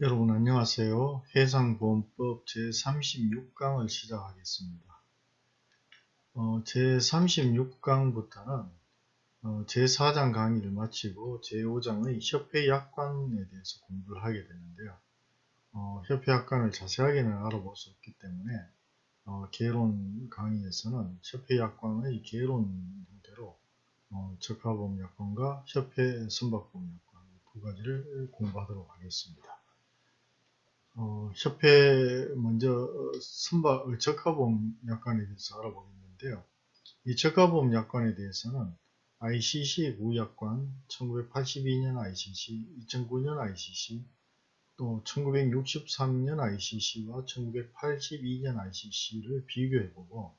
여러분 안녕하세요. 해상보험법 제36강을 시작하겠습니다. 어, 제36강부터는 어, 제4장 강의를 마치고 제5장의 협회약관에 대해서 공부를 하게 되는데요. 어, 협회약관을 자세하게는 알아볼 수 없기 때문에 어, 개론 강의에서는 협회약관의 개론 형태로 어, 적합보험약관과 협회 선박보험약관 두 가지를 공부하도록 하겠습니다. 어, 협회 먼저 선박 적합보험 약관에 대해서 알아보겠는데요. 이 적합보험 약관에 대해서는 ICC 구약관 1982년 ICC, 2009년 ICC, 또 1963년 ICC와 1982년 ICC를 비교해보고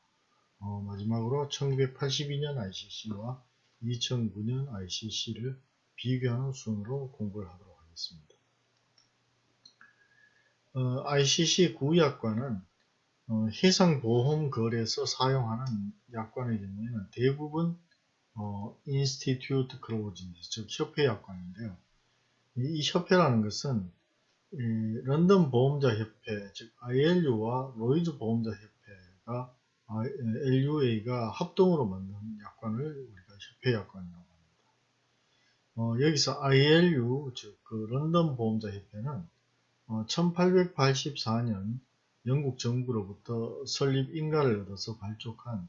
어, 마지막으로 1982년 ICC와 2009년 ICC를 비교하는 순으로 공부를 하도록 하겠습니다. 어, ICC 구약관은 어, 해상보험거래에서 사용하는 경우에는 대부분 어, Institute Clause, 즉 협회 약관인데요. 이, 이 협회라는 것은 이, 런던 보험자 협회, 즉 ILU와 로이즈 보험자 협회가 LUA가 합동으로 만든 약관을 우리가 협회 약관이라고 합니다. 어, 여기서 ILU, 즉 그 런던 보험자 협회는 1884년 어, 영국 정부로부터 설립 인가를 얻어서 발족한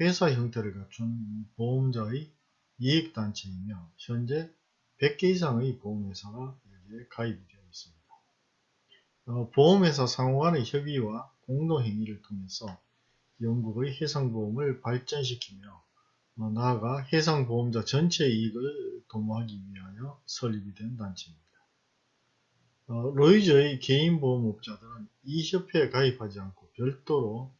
회사 형태를 갖춘 보험자의 이익단체이며 현재 100개 이상의 보험회사가 여기에 가입이 되어 있습니다. 어, 보험회사 상호 간의 협의와 공동행위를 통해서 영국의 해상보험을 발전시키며 어, 나아가 해상보험자 전체 이익을 도모하기 위하여 설립이 된 단체입니다. 어, 로이즈의 개인보험업자들은 이 협회에 가입하지 않고 별도로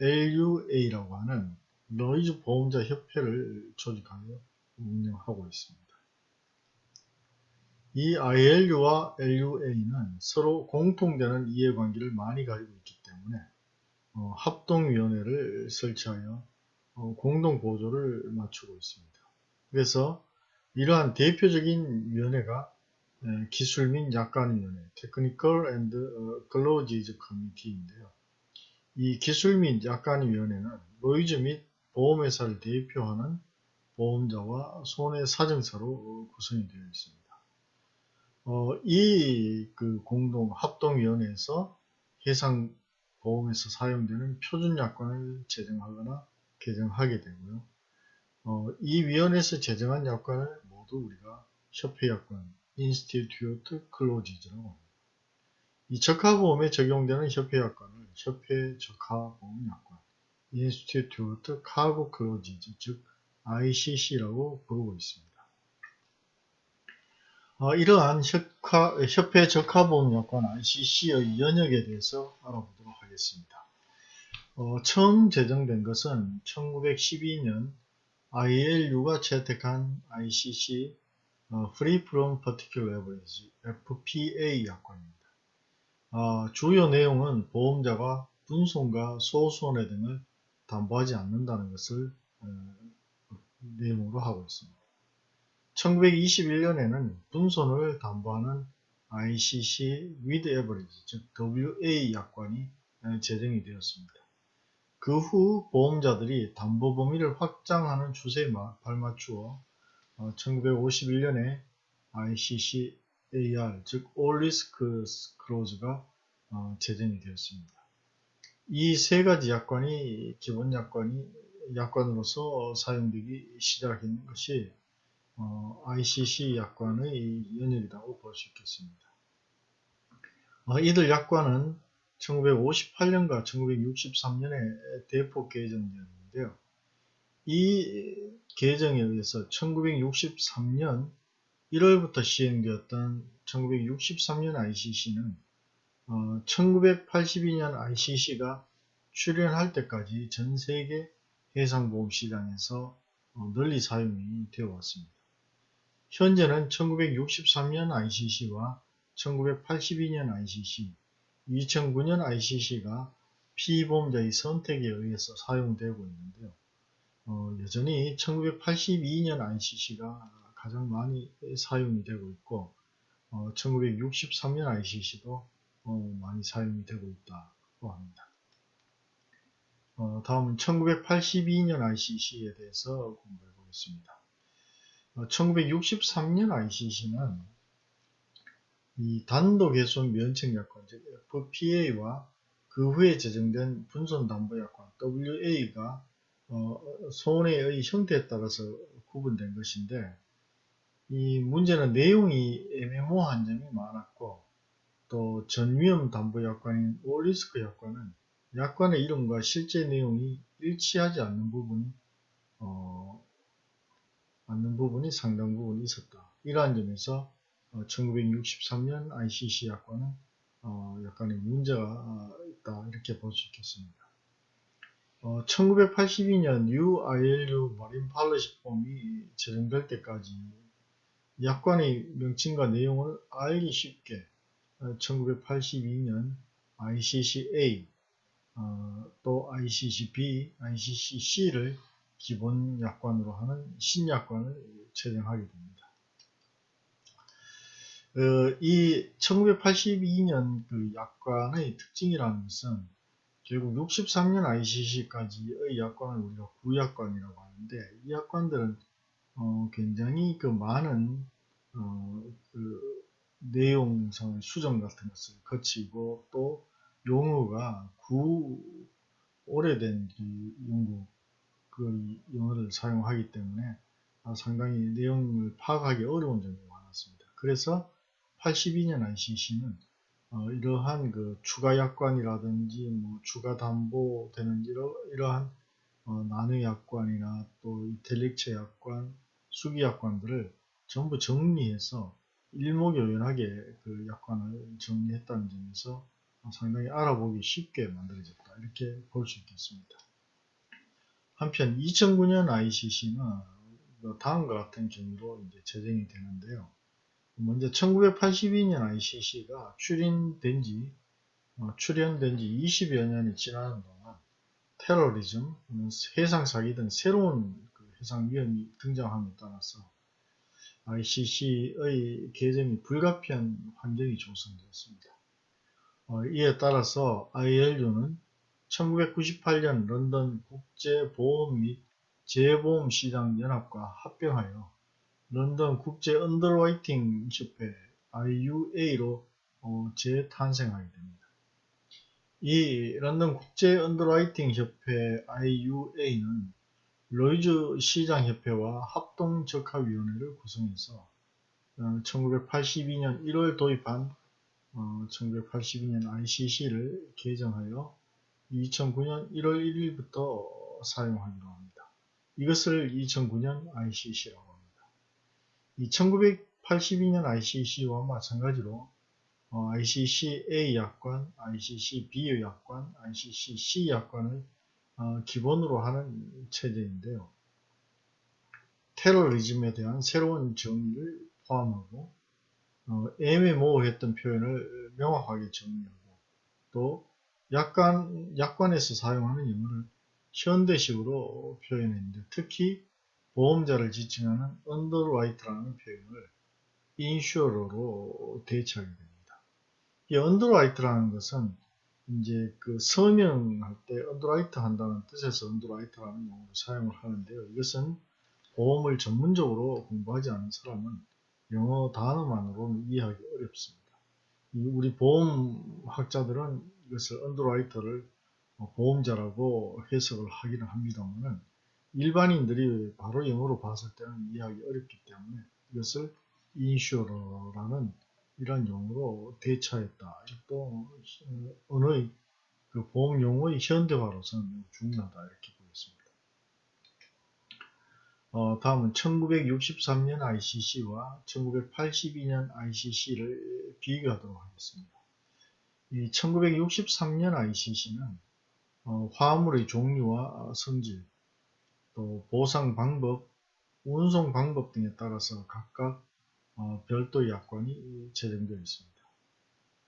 LUA라고 하는 로이즈 보험자 협회를 조직하여 운영하고 있습니다. 이 ILU와 LUA는 서로 공통되는 이해관계를 많이 가지고 있기 때문에 어, 합동위원회를 설치하여 어, 공동보조를 맞추고 있습니다. 그래서 이러한 대표적인 위원회가 네, 기술 및 약관위원회 Technical and Closes Committee인데요. 이 기술 및 약관위원회는 로이즈 및 보험회사를 대표하는 보험자와 손해사정사로 구성이 되어 있습니다. 어, 이그 공동 합동위원회에서 해상 보험에서 사용되는 표준 약관을 제정하거나 개정하게 되고요. 어, 이 위원회에서 제정한 약관을 모두 우리가 협회 약관, Institute Clauses라고 합니다. 이 적하보험에 적용되는 협회약관을 협회 적하보험약관, Institute Cargo Clauses, 즉 ICC라고 부르고 있습니다. 어, 이러한 협화, 협회 적하보험약관 ICC의 연혁에 대해서 알아보도록 하겠습니다. 어, 처음 제정된 것은 1912년 ILU가 채택한 ICC 어, Free from Particular Average FPA 약관입니다. 어, 주요 내용은 보험자가 분손과 소손해 등을 담보하지 않는다는 것을 어, 내용으로 하고 있습니다. 1921년에는 분손을 담보하는 ICC with Average, 즉 WA 약관이 어, 제정이 되었습니다. 그 후 보험자들이 담보 범위를 확장하는 추세에 발맞추어 1951년에 ICC AR 즉 All Risk Clause가 어, 제정이 되었습니다. 이 세 가지 약관이 기본 약관이 약관으로서 사용되기 시작한 것이 어, ICC 약관의 연역이라고 볼 수 있겠습니다. 어, 이들 약관은 1958년과 1963년에 대폭 개정되었는데요. 이 개정에 의해서 1963년 1월부터 시행되었던 1963년 ICC는 어, 1982년 ICC가 출현할 때까지 전 세계 해상보험 시장에서 어, 널리 사용이 되어 왔습니다. 현재는 1963년 ICC와 1982년 ICC, 2009년 ICC가 피보험자의 선택에 의해서 사용되고 있는데요. 어, 여전히 1982년 ICC가 가장 많이 사용이 되고 있고 어, 1963년 ICC도 어, 많이 사용이 되고 있다고 합니다. 어, 다음은 1982년 ICC에 대해서 공부해 보겠습니다. 1963년 ICC는 이 단독 훼손 면책약관 즉 FPA와 그 후에 제정된 분손담보약관 WA가 어, 손해의 형태에 따라서 구분된 것인데 이 문제는 내용이 애매모호한 점이 많았고 또 전위험 담보 약관인 올리스크 약관은 약관의 이름과 실제 내용이 일치하지 않는 부분이 어, 않는 부분이 상당 부분 있었다. 이러한 점에서 어, 1963년 ICC 약관은 어, 약간의 문제가 있다 이렇게 볼 수 있겠습니다. 어, 1982년 UILU 머린 팔러시 폼이 제정될 때까지 약관의 명칭과 내용을 알기 쉽게 1982년 ICC-A 어, 또 ICC-B, ICC-C를 기본 약관으로 하는 신약관을 제정하게 됩니다. 어, 이 1982년 그 약관의 특징이라는 것은 결국 63년 ICC까지의 약관을 우리가 구약관이라고 하는데 이 약관들은 어, 굉장히 그 많은 어, 그 내용상의 수정 같은 것을 거치고 또 용어가 구 오래된 그 연구 그 사용하기 때문에 상당히 내용을 파악하기 어려운 점이 많았습니다. 그래서 82년 ICC는 어, 이러한 그 추가 약관이라든지 뭐 추가 담보되는 이러, 이러한 어, 나누 약관이나 또 이텔릭체 약관, 수기 약관들을 전부 정리해서 일목요연하게 그 약관을 정리했다는 점에서 상당히 알아보기 쉽게 만들어졌다. 이렇게 볼 수 있겠습니다. 한편 2009년 ICC는 뭐 다음과 같은 경우로 이제 제정이 되는데요. 먼저 1982년 ICC가 출인된 지, 어, 출연된 지 20여 년이 지나는 동안 테러리즘, 해상 사기 등 새로운 그 해상 위험이 등장함에 따라서 ICC의 개정이 불가피한 환경이 조성되었습니다. 어, 이에 따라서 ILU는 1998년 런던 국제보험 및 재보험시장 연합과 합병하여 런던 국제 Underwriting 협회 IUA로 어, 재탄생하게 됩니다. 이 런던 국제 Underwriting 협회 IUA는 로이즈 시장협회와 합동적하위원회를 구성해서 1982년 1월 도입한 어, 1982년 ICC를 개정하여 2009년 1월 1일부터 사용하기로 합니다. 이것을 2009년 ICC라고 1982년 ICC와 마찬가지로 어, ICC-A 약관, ICC-B 약관, ICC-C 약관을 어, 기본으로 하는 체제인데요. 테러리즘에 대한 새로운 정의를 포함하고 어, 애매모호했던 표현을 명확하게 정리하고 또 약관, 약관에서 사용하는 영어를 현대식으로 표현했는데 특히 보험자를 지칭하는 underwriter라는 표현을 insurer로 대체하게 됩니다. 이 underwriter라는 것은 이제 그 서명할 때 underwrite 한다는 뜻에서 underwriter라는 용어를 사용을 하는데요. 이것은 보험을 전문적으로 공부하지 않은 사람은 영어 단어만으로는 이해하기 어렵습니다. 우리 보험학자들은 이것을 언더라이터를 보험자라고 해석을 하기는 합니다만은 일반인들이 바로 영어로 봤을 때는 이해하기 어렵기 때문에 이것을 인슈어러라는 이런 용어로 대처했다. 또 언어의 그 보험 용어의 현대화로서는 중요하다 이렇게 보겠습니다. 어, 다음은 1963년 ICC와 1982년 ICC를 비교하도록 하겠습니다. 이 1963년 ICC는 어, 화물의 종류와 성질, 또 보상 방법, 운송 방법 등에 따라서 각각 어, 별도의 약관이 제정되어 있습니다.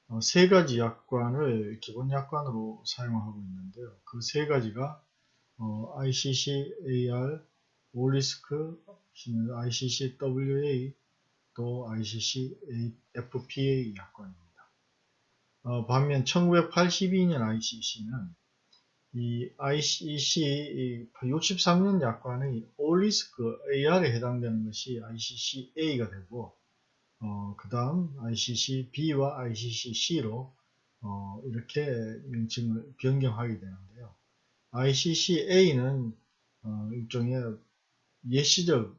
어, 세 가지 약관을 기본 약관으로 사용하고 있는데요. 그 세 가지가 어, ICC AR, 올리스크, ICC WA, 또 ICC FPA 약관입니다. 어, 반면 1982년 ICC는 이 ICC 63년 약관의 올리스크 AR에 해당되는 것이 ICC A가 되고 어, 그 다음 ICC B와 ICC C로 어, 이렇게 명칭을 변경하게 되는데요. ICC A는 어, 일종의 예시적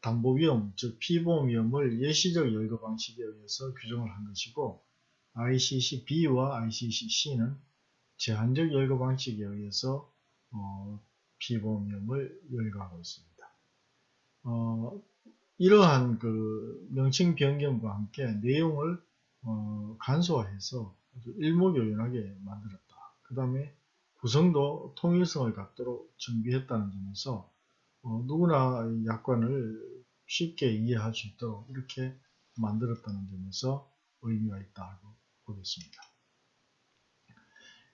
담보 위험, 즉 피보험 위험을 예시적 열거 방식에 의해서 규정을 한 것이고 ICC B와 ICC C는 제한적 열거 방식에 의해서 어, 피보험 위험을 열거하고 있습니다. 어, 이러한 그 명칭 변경과 함께 내용을 어, 간소화해서 일목요연하게 만들었다. 그 다음에 구성도 통일성을 갖도록 정비했다는 점에서 어, 누구나 약관을 쉽게 이해할 수 있도록 이렇게 만들었다는 점에서 의미가 있다고 보겠습니다.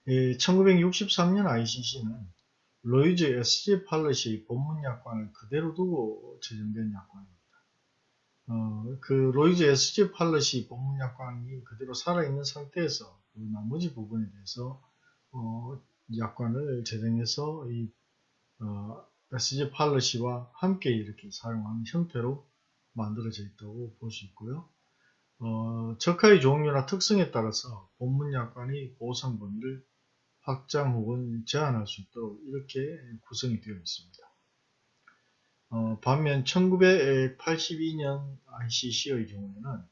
예, 1963년 ICC는 로이즈 SG 팔러시 본문 약관을 그대로 두고 제정된 약관입니다. 어, 그 로이즈 SG 팔러시 본문 약관이 그대로 살아있는 상태에서 그 나머지 부분에 대해서 어, 약관을 제정해서 이 어, SG 팔러시와 함께 이렇게 사용하는 형태로 만들어져 있다고 볼 수 있고요. 어, 적하의 종류나 특성에 따라서 본문 약관의 보상 범위를 확장 혹은 제한할 수 있도록 이렇게 구성이 되어 있습니다. 어, 반면 1982년 ICC의 경우에는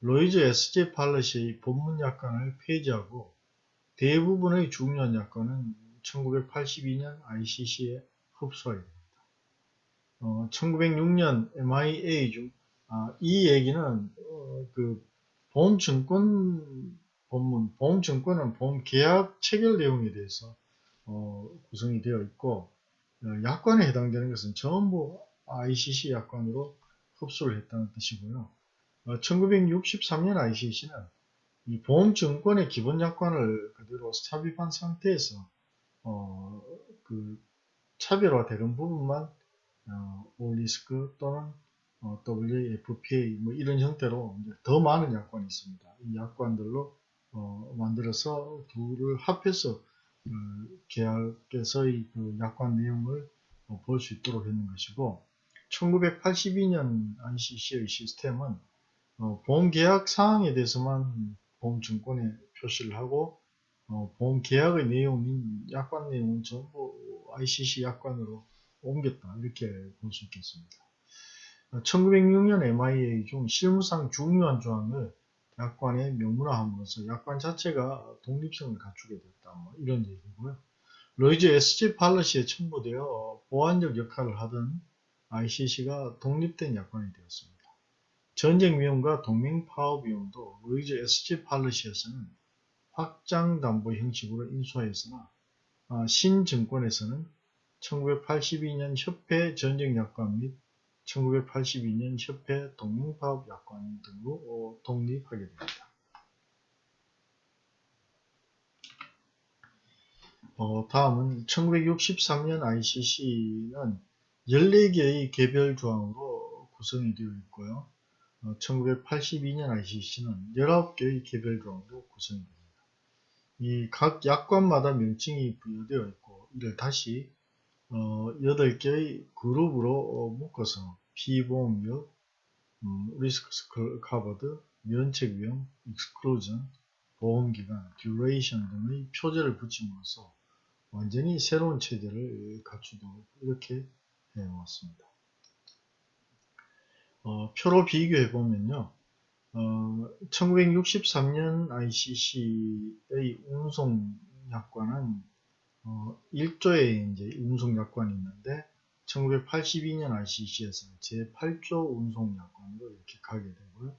로이즈 SJ 팔러시의 본문 약관을 폐지하고 대부분의 중요한 약관은 1982년 ICC에 흡수하게 됩니다. 어, 1906년 MIA 중, 아, 이 얘기는, 어, 그, 보험증권 본문, 보험증권은 보험계약 체결 내용에 대해서, 어, 구성이 되어 있고, 어, 약관에 해당되는 것은 전부 ICC 약관으로 흡수를 했다는 뜻이고요. 1963년 어, ICC는 이 보험증권의 기본 약관을 그대로 삽입한 상태에서 어, 그 차별화되는 부분만 어, 올리스크 또는 어, WFPA 뭐 이런 형태로 더 많은 약관이 있습니다. 이 약관들로 어, 만들어서 둘을 합해서 그 계약에서의 그 약관 내용을 어, 볼수 있도록 했는 것이고 1982년 ICC의 시스템은 어, 보험계약 사항에 대해서만 보험증권에 표시를 하고 어, 보험계약의 내용인 약관 내용은 전부 ICC 약관으로 옮겼다 이렇게 볼 수 있겠습니다. 1906년 MIA 중 실무상 중요한 조항을 약관에 명문화함으로써 약관 자체가 독립성을 갖추게 됐다. 뭐 이런 얘기고요. 로이즈 SG 팔러시에 첨부되어 보완적 역할을 하던 ICC가 독립된 약관이 되었습니다. 전쟁 위험과 동맹 파업 위험도 로이즈 SG Policy에서는 확장 담보 형식으로 인수하였으나 아, 신증권에서는 1982년 협회 전쟁 약관 및 1982년 협회 동맹파업 약관 등으로 어, 독립하게 됩니다. 어, 다음은 1963년 ICC는 14개의 개별 조항으로 구성이 되어 있고요. 어, 1982년 ICC는 19개의 개별 조항으로 구성이 됩니다. 이 각 약관마다 명칭이 부여되어 있고 이를 다시 어, 8개의 그룹으로 어, 묶어서 피보험료, 음, risk covered, 면책 위험, exclusion, 보험기간, duration 등의 표제를 붙임으로써 완전히 새로운 체제를 갖추도록 이렇게 해왔습니다. 어, 표로 비교해 보면요. 어, 1963년 ICC의 운송 약관은 어, 1조의 이제 운송약관이 있는데 1982년 ICC에서는 제8조 운송약관으로 이렇게 가게 되고요.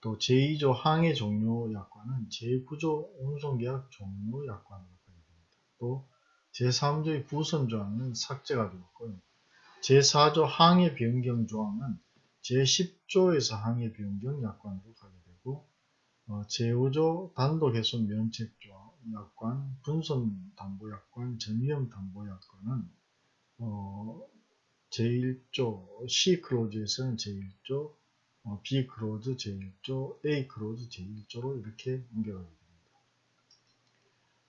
또 제2조 항해 종료 약관은 제9조 운송계약 종료 약관으로 가게 됩니다. 또 제3조의 부선 조항은 삭제가 되었고요. 제4조 항해 변경 조항은 제10조에서 항해 변경 약관으로 가게 되고 어, 제5조 단독 해손 면책 조항 약관, 분손 담보약관, 전위험 담보약관은 어, 제1조 C clause에서는 제1조 어, B clause 제1조, A clause 제1조로 이렇게 옮겨가게 됩니다.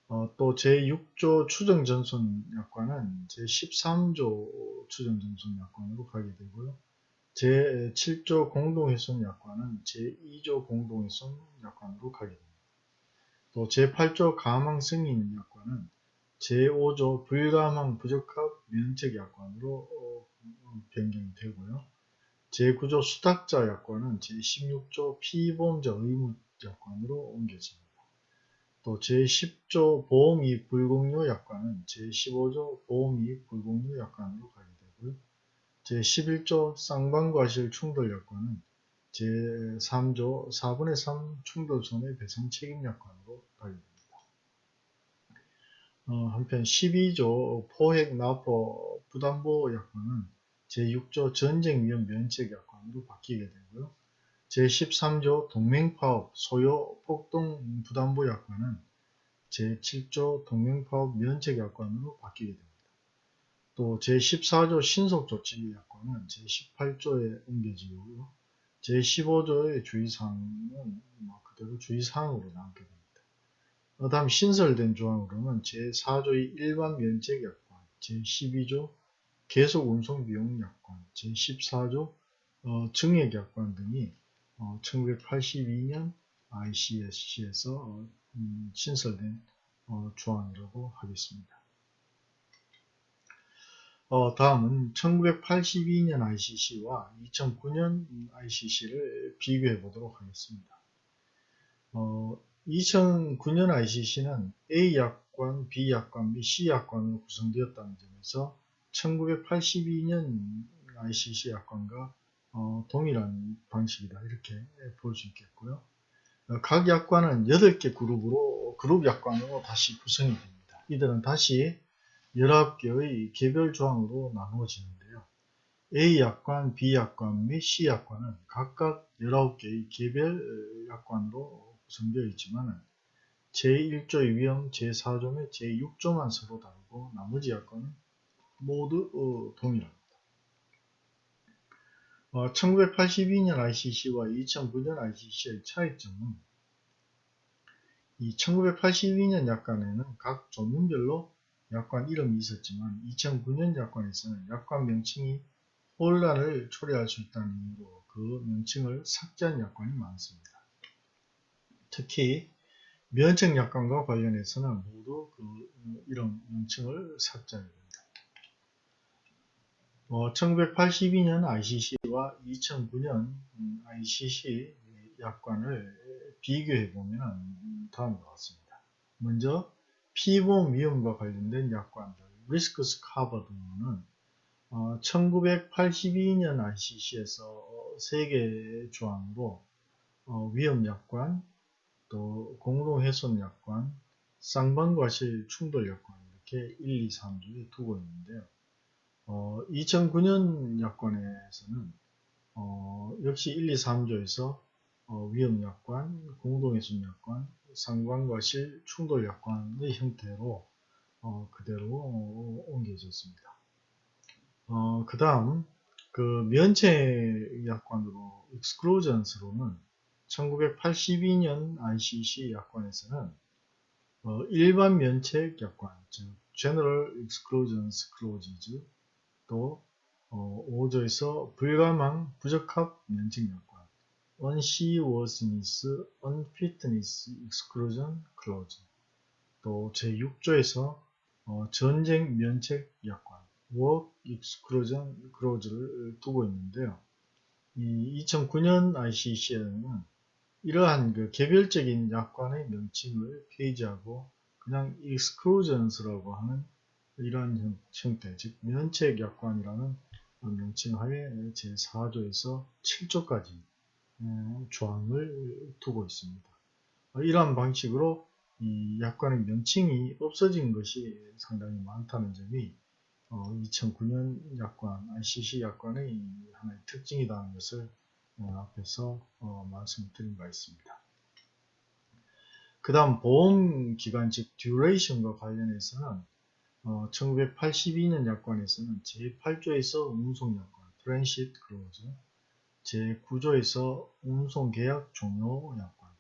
어, 또 제6조 추정전손 약관은 제13조 추정전손 약관으로 가게 되고요. 제7조 공동훼손 약관은 제2조 공동훼손 약관으로 가게 됩니다. 또 제8조 가망 승인 약관은 제5조 불가망 부적합 면책 약관으로 어, 변경이 되고요. 제9조 수탁자 약관은 제16조 피보험자 의무 약관으로 옮겨집니다. 또 제10조 보험이익 불공유 약관은 제15조 보험이익 불공유 약관으로 가게 되고요. 제11조 쌍방과실 충돌 약관은 제3조 4분의 3 충돌 손해배상 책임 약관으로. 어, 한편 12조 포획 납부 부담보 약관은 제6조 전쟁 위험 면책 약관으로 바뀌게 되고요. 제13조 동맹파업 소요 폭동 부담보 약관은 제7조 동맹파업 면책 약관으로 바뀌게 됩니다. 또 제14조 신속조치 약관은 제18조에 옮겨지고요. 제15조의 주의사항은 뭐 그대로 주의사항으로 남게 됩니다. 그 다음 신설된 조항으로는 제4조의 일반 면책 약관, 제12조 계속 운송 비용 약관, 제14조 어, 증액 약관 등이 어, 1982년 ICSC에서 어, 음, 신설된 어, 조항이라고 하겠습니다. 어, 다음은 1982년 ICC와 2009년 ICC를 비교해 보도록 하겠습니다. 어, 2009년 ICC는 A 약관, B 약관 및 C 약관으로 구성되었다는 점에서 1982년 ICC 약관과 어, 동일한 방식이다 이렇게 볼 수 있겠고요. 어, 각 약관은 8개 그룹으로 그룹 약관으로 다시 구성이 됩니다. 이들은 다시 19개의 개별 조항으로 나누어지는데요. A 약관, B 약관 및 C 약관은 각각 19개의 개별 약관으로 구성되어 있지만 제1조의 위험, 제4조 및 제6조만 서로 다르고 나머지 약관은 모두 어, 동일합니다. 어, 1982년 ICC와 2009년 ICC의 차이점은 이 1982년 약관에는 각 조문별로 약관 이름이 있었지만 2009년 약관에서는 약관 명칭이 혼란을 초래할 수 있다는 이유로 그 명칭을 삭제한 약관이 많습니다. 특히 면책 약관과 관련해서는 모두 그 이름 명칭을 삭제하게 됩니다. 어, 1982년 ICC와 2009년 ICC 약관을 비교해 보면 다음과 같습니다. 먼저 피보험 위험과 관련된 약관들, 리스크스 카버 등은 어, 1982년 ICC에서 3개 조항으로 어, 위험 약관, 또 공동훼손 약관, 쌍방과실 충돌 약관 이렇게 1, 2, 3주에 두고 있는데요. 어, 2009년 약관에서는 어, 역시 1, 2, 3조에서 어, 위험약관, 공동훼손약관, 상관과실 충돌약관의 형태로 어, 그대로 어, 옮겨졌습니다. 어, 그 다음 그 면책약관으로 exclusions로는 1982년 ICC 약관에서는 어, 일반 면책 약관, 즉 General Exclusions Clauses 또 어, 5조에서 불가망, 부적합 면책 약관 Unseaworthiness, Unfitness Exclusion Clause 또 제6조에서 어, 전쟁 면책 약관 Work Exclusion Clause를 두고 있는데요. 이 2009년 ICC에는 이러한 그 개별적인 약관의 명칭을 폐지하고 그냥 exclusions라고 하는 이러한 형태, 즉 면책 약관이라는 명칭 하에 제4조에서 7조까지 조항을 두고 있습니다. 이러한 방식으로 이 약관의 명칭이 없어진 것이 상당히 많다는 점이 2009년 약관, ICC 약관의 하나의 특징이라는 것을 앞에서 말씀을 드린 바 있습니다. 그 다음 보험기간 즉 duration과 관련해서는 어, 1982년 약관에서는 제8조에서 운송약관, transit clause, 제9조에서 운송계약 종료 약관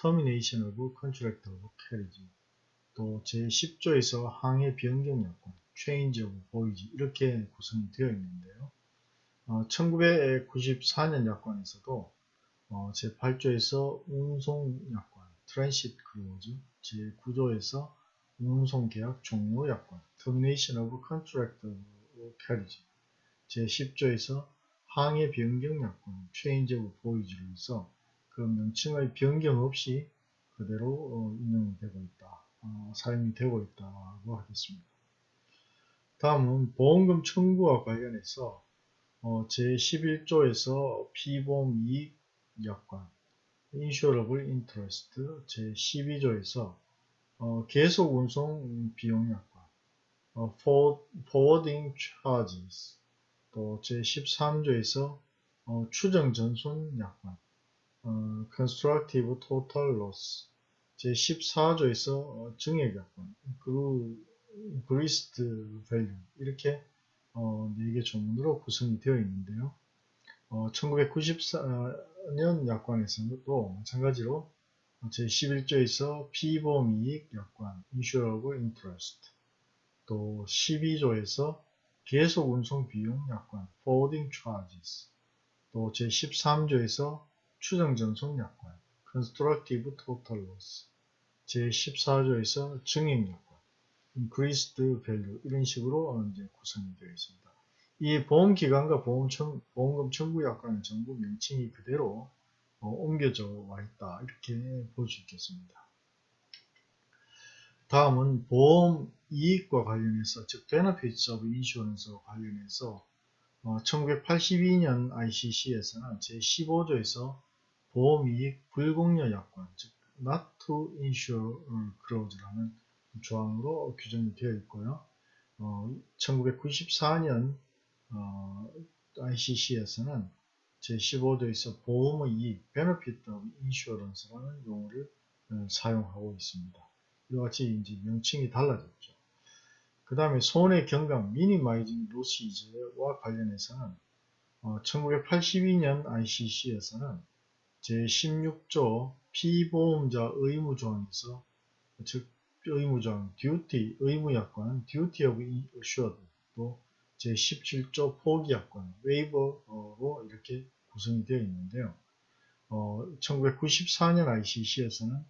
Termination of Contract of Carriage 또 제10조에서 항해 변경 약관 Change of Voyage 이렇게 구성이 되어 있는데요. 어, 1994년 약관에서도 어, 제8조에서 운송 약관 Transit Clause 제9조에서 운송 계약 종료 약관 Termination of Contract Carriage 제10조에서 항해 변경 약관 Change of Voyage로 해서 그 명칭의 변경 없이 그대로 어, 인용이 되고 있다. 어, 사용이 되고 있다고 하겠습니다. 다음은 보험금 청구와 관련해서 어, 제11조에서 피보험 이익 약관 Insurable Interest 제12조에서 어, 계속 운송 비용 약관 어, Forwarding Charges 또 제13조에서 어, 추정 전손 약관 어, Constructive Total Loss 제14조에서 어, 증액 약관 그 Greased Value 이렇게 어, 4개 조문으로 구성이 되어 있는데요. 어, 1994년 약관에서는 또 마찬가지로 제11조에서 피보험이익 약관 Insurable Interest 또 12조에서 계속 운송 비용 약관 Forwarding Charges 또 제13조에서 추정 전송 약관 Constructive Total Loss 제14조에서 증액 약관 Increased Value 이런 식으로 이제 구성이 되어 있습니다. 이 보험기관과 보험 청, 보험금 청구 약관은 전부 명칭이 그대로 어, 옮겨져 와 있다 이렇게 볼 수 있겠습니다. 다음은 보험 이익과 관련해서 즉 Benefits of Insurance와 관련해서 어, 1982년 ICC에서는 제15조에서 보험이익 불공여 약관 즉 Not to Insure Clause라는 조항으로 규정이 되어 있고요. 어, 1994년 어, ICC에서는 제15조에서 보험의 이익, benefit of insurance라는 용어를 어, 사용하고 있습니다. 이와 같이 이제 명칭이 달라졌죠. 그 다음에 손해 경감, minimizing losses와 관련해서는 어, 1982년 ICC에서는 제16조 피보험자 의무 조항에서 즉 의무조항, duty, 의무약관, duty of assured 또 제17조 포기약관, 웨이버로 이렇게 구성이 되어 있는데요. 어, 1994년 ICC에서는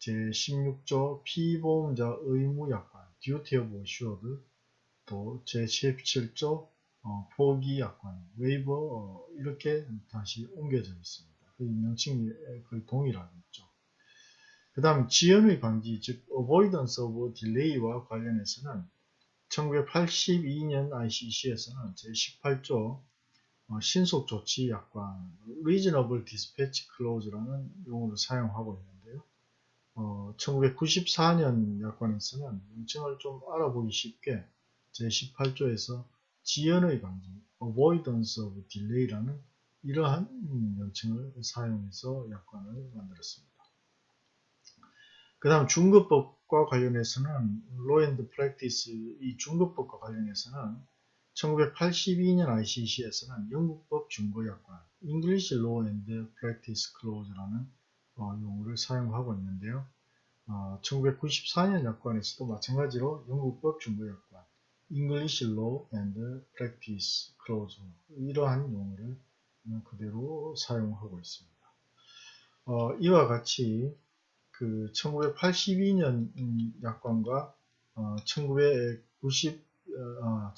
제16조 피보험자 의무약관, duty of assured 또 제17조 어, 포기약관, 웨이버 어, 이렇게 다시 옮겨져 있습니다. 그 명칭이 거의 동일하겠죠. 그 다음 지연의 방지, 즉 avoidance of delay와 관련해서는 1982년 ICC에서는 제18조 어, 신속조치 약관 Reasonable Dispatch Clause라는 용어를 사용하고 있는데요. 어, 1994년 약관에서는 명칭을 좀 알아보기 쉽게 제18조에서 지연의 방지 Avoidance of Delay라는 이러한 명칭을 사용해서 약관을 만들었습니다. 그 다음 중급법과 관련해서는 and Practice 이 중급법과 관련해서는 1982년 ICC에서는 영국법 중고약관 English Law and Practice Clause라는 어, 용어를 사용하고 있는데요. 어, 1994년 약관에서도 마찬가지로 영국법 중고약관 English Law and Practice Clause 이러한 용어를 그대로 사용하고 있습니다. 어, 이와 같이 그 1982년 약관과 어, 1990 어,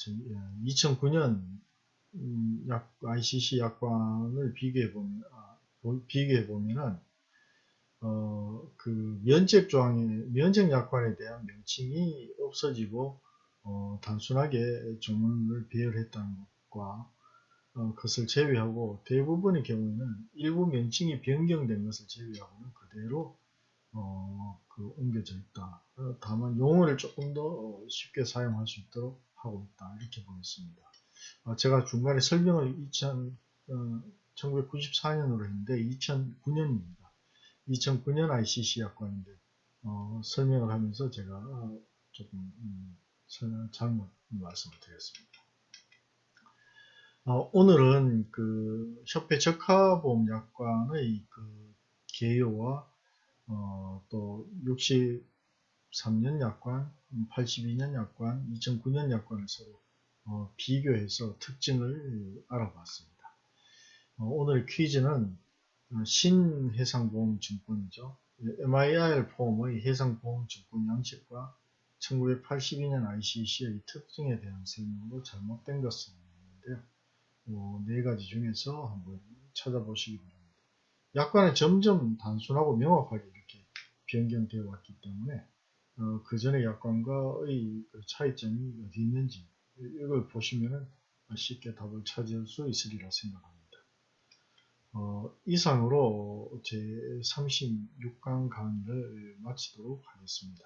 2009년 음, 약, ICC 약관을 비교해 보면 아, 비교해 보면은 어, 그 면책 조항의 면책 약관에 대한 명칭이 없어지고 어, 단순하게 조문을 배열했다는 것과 어, 것을 제외하고 대부분의 경우에는 일부 명칭이 변경된 것을 제외하고는 그대로 어, 그 옮겨져 있다. 어, 다만 용어를 조금 더 어, 쉽게 사용할 수 있도록 하고 있다. 이렇게 보겠습니다. 어, 제가 중간에 설명을 2000, 1994년으로 했는데 2009년입니다. 2009년 ICC 약관인데 설명을 하면서 제가 조금 음, 잘못 말씀을 드렸습니다. 어, 오늘은 그 협회 적합보험 약관의 그 개요와 어, 또 63년 약관, 82년 약관, 2009년 약관을 서로 어, 비교해서 특징을 알아봤습니다. 어, 오늘 퀴즈는 어, 신해상보험증권이죠. MIR 폼의 해상보험증권 양식과 1982년 ICC의 특징에 대한 설명으로 잘못된 것은 있는데요. 어, 네 가지 중에서 한번 찾아보시기 바랍니다. 약관은 점점 단순하고 명확하게 변경되어 왔기 때문에 어, 그 전의 약관과의 그 차이점이 어디 있는지 이걸 보시면 쉽게 답을 찾을 수 있으리라 생각합니다. 어, 이상으로 제 36강 강의를 마치도록 하겠습니다.